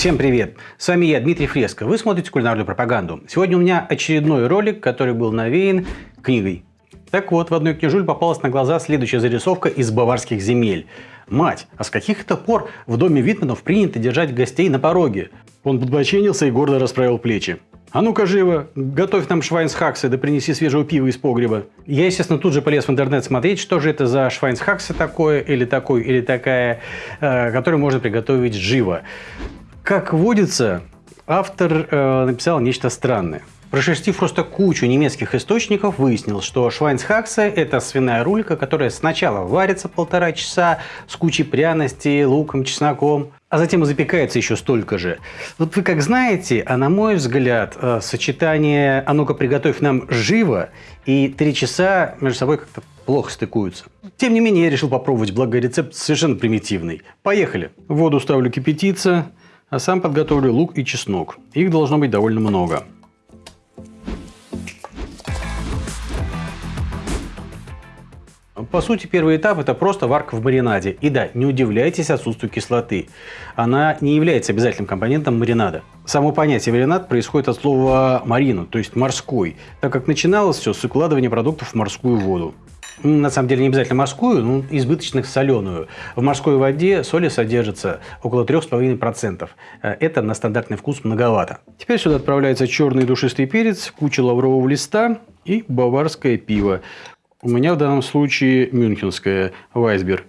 Всем привет! С вами я, Дмитрий Фреско. Вы смотрите кулинарную пропаганду. Сегодня у меня очередной ролик, который был навеян книгой. Так вот, в одной книжуль попалась на глаза следующая зарисовка из баварских земель. Мать, а с каких это пор в доме Витманов принято держать гостей на пороге? Он подбоченился и гордо расправил плечи. А ну-ка живо, готовь нам швайнсхаксы, да принеси свежего пива из погреба. Я, естественно, тут же полез в интернет смотреть, что же это за швайнсхаксы такое, или такой, или такая, э, которую можно приготовить живо. Как водится, автор э, написал нечто странное. Прошерстив просто кучу немецких источников, выяснил, что швайнсхаксе – это свиная рулька, которая сначала варится полтора часа с кучей пряностей, луком, чесноком, а затем запекается еще столько же. Вот вы как знаете, а на мой взгляд, э, сочетание «а ну-ка приготовь нам живо» и «три часа» между собой как-то плохо стыкуются. Тем не менее, я решил попробовать, благо рецепт совершенно примитивный. Поехали! Воду ставлю кипятиться, а сам подготовлю лук и чеснок. Их должно быть довольно много. По сути, первый этап – это просто варка в маринаде. И да, не удивляйтесь отсутствию кислоты. Она не является обязательным компонентом маринада. Само понятие маринад происходит от слова марину, то есть морской, так как начиналось все с укладывания продуктов в морскую воду на самом деле не обязательно морскую, но избыточно соленую. В морской воде соли содержится около 3,5%. Э, это на стандартный вкус многовато. Теперь сюда отправляется черный душистый перец, куча лаврового листа и баварское пиво. У меня в данном случае мюнхенское Вайсберг.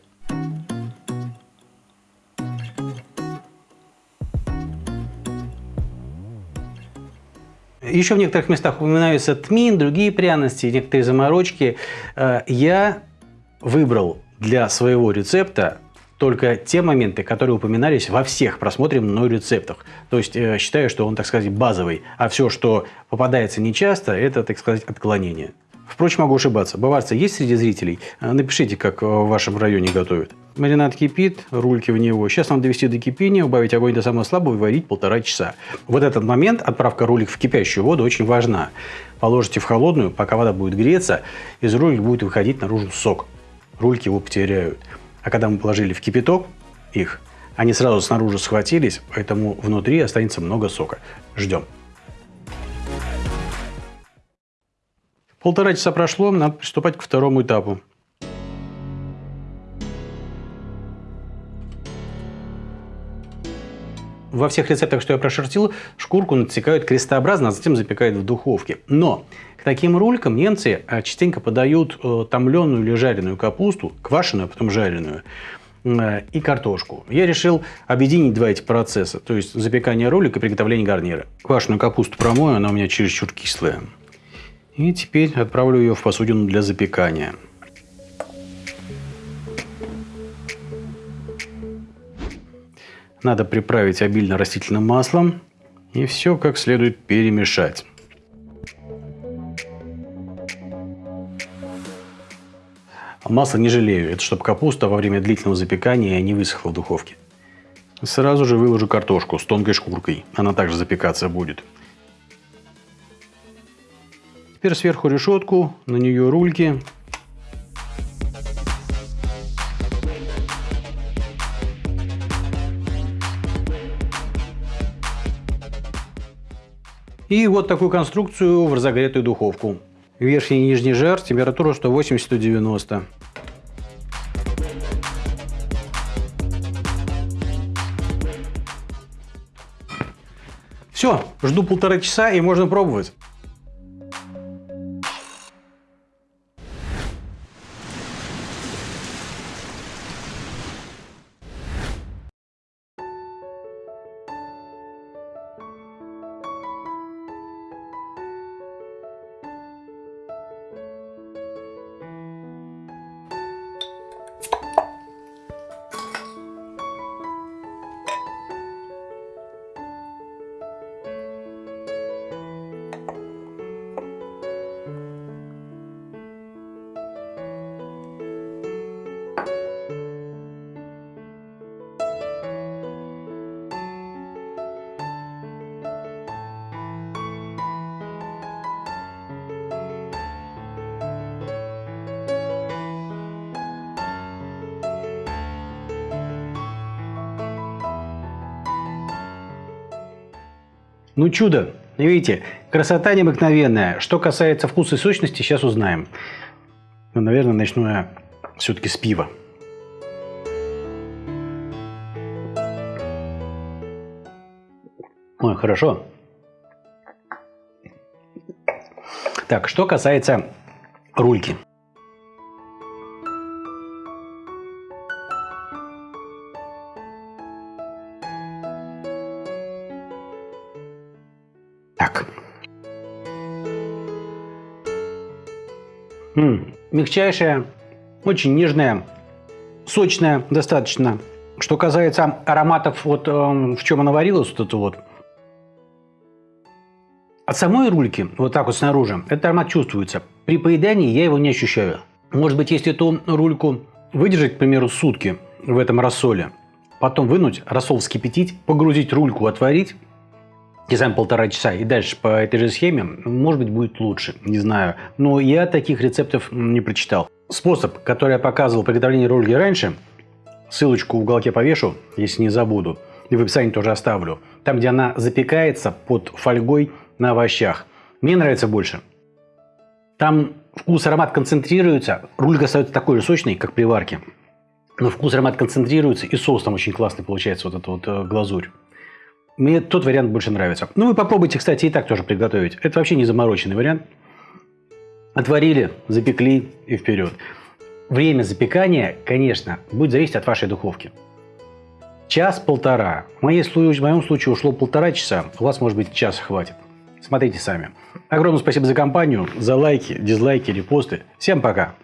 Еще в некоторых местах упоминаются тмин, другие пряности, некоторые заморочки. Э, я выбрал для своего рецепта только те моменты, которые упоминались во всех просмотренных мной рецептах. То есть э, считаю, что он, так сказать, базовый. А все, что попадается нечасто, это, так сказать, отклонение. Впрочем, могу ошибаться. Баварцы есть среди зрителей? Э, напишите, как в вашем районе готовят. Маринад кипит, рульки в него. Сейчас надо довести до кипения, убавить огонь до самого слабого и варить полтора часа. Вот этот момент, отправка рулик в кипящую воду, очень важна. Положите в холодную, пока вода будет греться, из рулик будет выходить наружу сок. Рульки его потеряют. А когда мы положили в кипяток их, они сразу снаружи схватились, поэтому внутри останется много сока. Ждем. Полтора часа прошло, надо приступать к второму этапу. Во всех рецептах, что я прошертил, шкурку натекают крестообразно, а затем запекают в духовке. Но к таким рулькам немцы а, частенько подают э, томленую или жареную капусту, квашеную, а потом жареную, э, и картошку. Я решил объединить два эти процесса, то есть запекание ролика и приготовление гарнира. Квашеную капусту промою, она у меня чересчур кислая. И теперь отправлю ее в посудину для запекания. Надо приправить обильно растительным маслом и все как следует перемешать. Масло не жалею, это чтобы капуста во время длительного запекания не высохла в духовке. Сразу же выложу картошку с тонкой шкуркой, она также запекаться будет. Теперь сверху решетку, на нее рульки И вот такую конструкцию в разогретую духовку. Верхний и нижний жар, температура 180-190. Все, жду полтора часа и можно пробовать. Ну чудо, видите, красота необыкновенная. Что касается вкуса и сочности, сейчас узнаем. Но, наверное, начну я все-таки с пива. Ой, хорошо. Так, что касается рульки. М -м, мягчайшая, очень нежная, сочная достаточно. Что касается ароматов, вот э, в чем она варилась, вот это вот, от самой рульки, вот так вот снаружи, этот аромат чувствуется. При поедании я его не ощущаю. Может быть, если эту рульку выдержать, к примеру, сутки в этом рассоле, потом вынуть, рассол вскипятить, погрузить рульку, отварить, и сам полтора часа, и дальше по этой же схеме, может быть, будет лучше, не знаю. Но я таких рецептов не прочитал. Способ, который я показывал приготовление рульки раньше, ссылочку в уголке повешу, если не забуду, и в описании тоже оставлю. Там, где она запекается под фольгой на овощах. Мне нравится больше. Там вкус, аромат концентрируется, рулька остается такой же сочной, как при варке. Но вкус, аромат концентрируется, и соус там очень классный получается, вот эта вот э, глазурь. Мне тот вариант больше нравится. Ну, вы попробуйте, кстати, и так тоже приготовить. Это вообще не замороченный вариант. Отварили, запекли и вперед. Время запекания, конечно, будет зависеть от вашей духовки. Час-полтора. В моем случае ушло полтора часа, у вас, может быть, час хватит. Смотрите сами. Огромное спасибо за компанию, за лайки, дизлайки, репосты. Всем пока!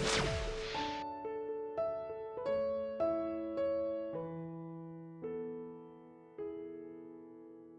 You